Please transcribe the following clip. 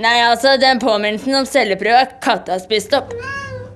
Nei, altså, den påminnelsen om celleprøve er katta spist opp.